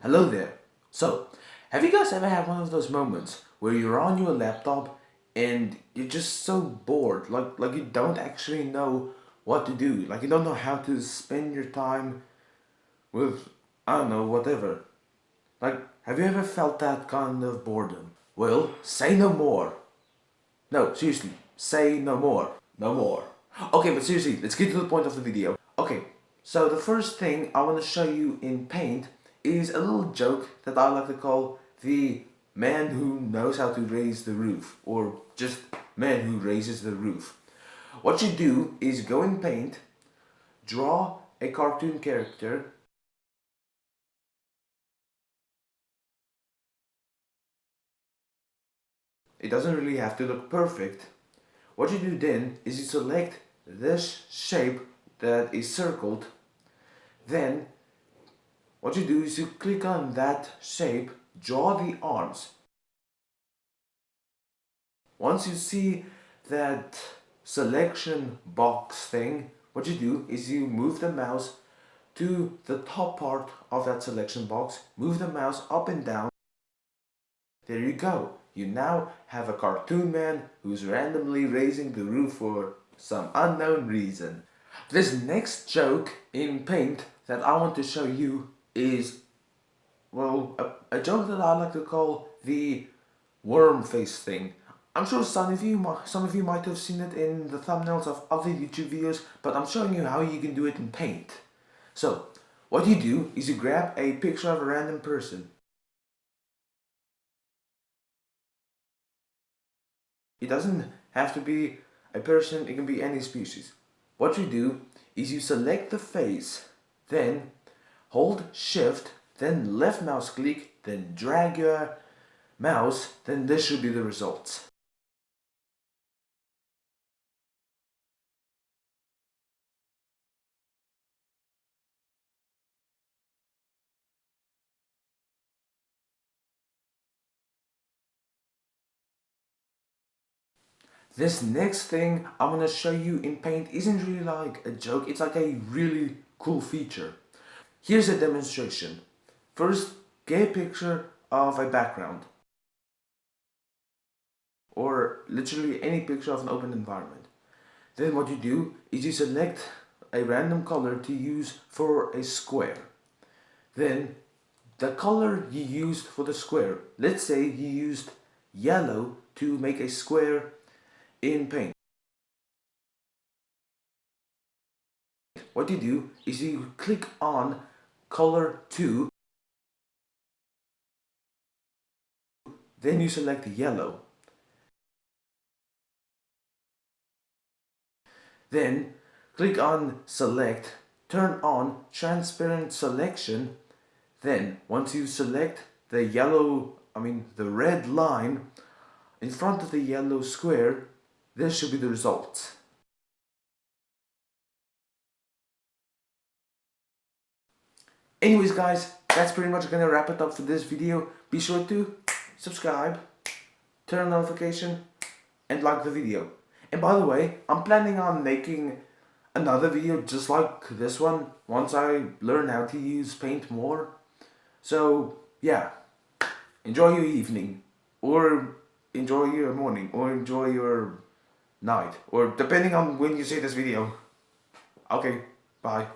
Hello there. So, have you guys ever had one of those moments where you're on your laptop and you're just so bored, like like you don't actually know what to do, like you don't know how to spend your time with I don't know whatever. Like, have you ever felt that kind of boredom? Well, say no more. No, seriously, say no more. No more. Okay, but seriously, let's get to the point of the video. Okay, so the first thing I want to show you in Paint is a little joke that I like to call the man who knows how to raise the roof or just man who raises the roof. What you do is go in paint, draw a cartoon character It doesn't really have to look perfect. What you do then is you select this shape that is circled then what you do is you click on that shape, draw the arms. Once you see that selection box thing, what you do is you move the mouse to the top part of that selection box, move the mouse up and down. There you go. You now have a cartoon man who's randomly raising the roof for some unknown reason. This next joke in paint that I want to show you is, well, a, a joke that I like to call the worm face thing. I'm sure some of you some of you might have seen it in the thumbnails of other YouTube videos, but I'm showing you how you can do it in Paint. So, what you do is you grab a picture of a random person. It doesn't have to be a person, it can be any species. What you do is you select the face, then hold shift, then left mouse click, then drag your mouse, then this should be the results. This next thing I'm gonna show you in Paint isn't really like a joke, it's like a really cool feature. Here's a demonstration. First, get a picture of a background. Or literally any picture of an open environment. Then what you do is you select a random color to use for a square. Then the color you used for the square, let's say you used yellow to make a square in paint. What you do is you click on color 2 then you select yellow. Then click on select turn on transparent selection. Then once you select the yellow I mean the red line in front of the yellow square this should be the result Anyways guys, that's pretty much gonna wrap it up for this video. Be sure to subscribe, turn on notification, and like the video. And by the way, I'm planning on making another video just like this one once I learn how to use paint more. So yeah, enjoy your evening or enjoy your morning or enjoy your night or depending on when you see this video. Okay, bye.